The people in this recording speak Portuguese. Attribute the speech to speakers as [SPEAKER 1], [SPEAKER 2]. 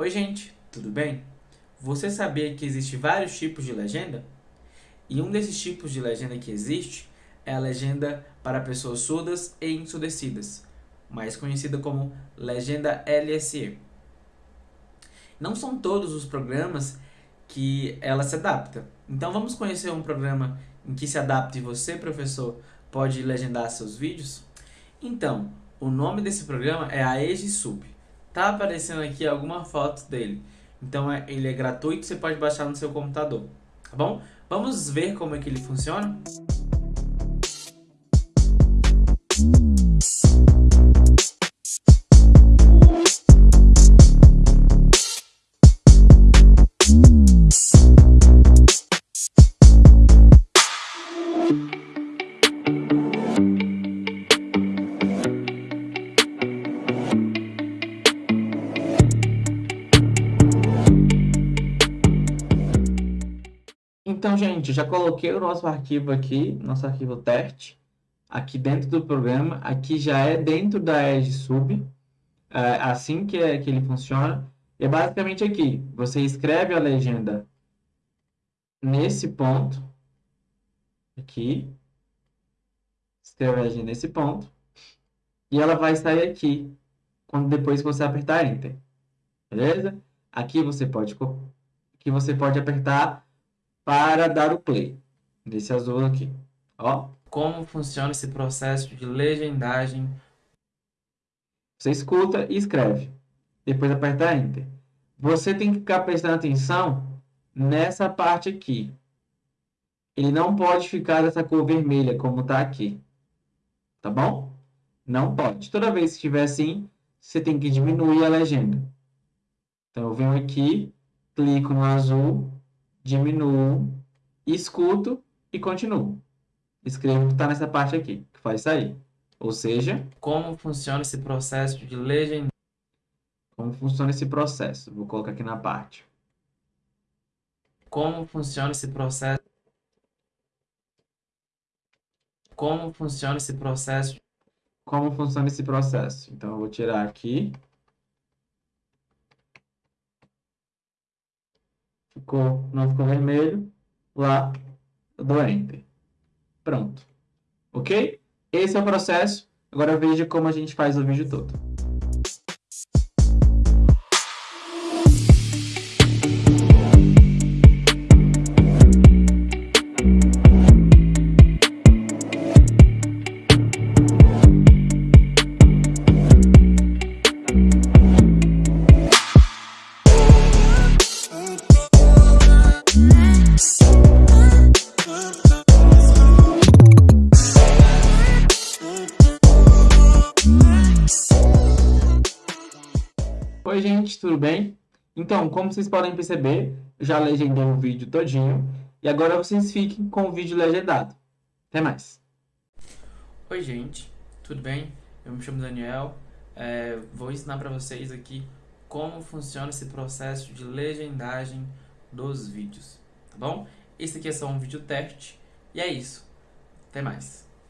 [SPEAKER 1] Oi gente, tudo bem? Você sabia que existe vários tipos de legenda? E um desses tipos de legenda que existe é a legenda para pessoas surdas e ensurdecidas, mais conhecida como legenda LSE. Não são todos os programas que ela se adapta. Então vamos conhecer um programa em que se adapta e você, professor, pode legendar seus vídeos? Então, o nome desse programa é a EgiSub. Tá aparecendo aqui alguma foto dele. Então é, ele é gratuito, você pode baixar no seu computador. Tá bom? Vamos ver como é que ele funciona? Então, gente, já coloquei o nosso arquivo aqui, nosso arquivo teste, aqui dentro do programa. Aqui já é dentro da Edge Sub, é assim que, é, que ele funciona. É basicamente aqui, você escreve a legenda nesse ponto, aqui, escreve a legenda nesse ponto, e ela vai sair aqui, quando depois você apertar Enter, beleza? Aqui você pode, aqui você pode apertar para dar o play. Desse azul aqui. Ó. Como funciona esse processo de legendagem? Você escuta e escreve. Depois aperta Enter. Você tem que ficar prestando atenção nessa parte aqui. Ele não pode ficar dessa cor vermelha como está aqui. Tá bom? Não pode. Toda vez que estiver assim, você tem que diminuir a legenda. Então, eu venho aqui, clico no azul, diminuo, escuto e continuo. Escrevo o que está nessa parte aqui, que faz sair. Ou seja, como funciona esse processo de legenda? Como funciona esse processo? Vou colocar aqui na parte. Como funciona esse processo? Como funciona esse processo? Como funciona esse processo? Então, eu vou tirar aqui. Ficou, não ficou vermelho, lá eu dou Enter. Pronto. Ok? Esse é o processo. Agora veja como a gente faz o vídeo todo. Oi gente, tudo bem? Então, como vocês podem perceber, já legendei o vídeo todinho e agora vocês fiquem com o vídeo legendado. Até mais! Oi gente, tudo bem? Eu me chamo Daniel, é, vou ensinar para vocês aqui como funciona esse processo de legendagem dos vídeos, tá bom? Esse aqui é só um vídeo teste e é isso. Até mais!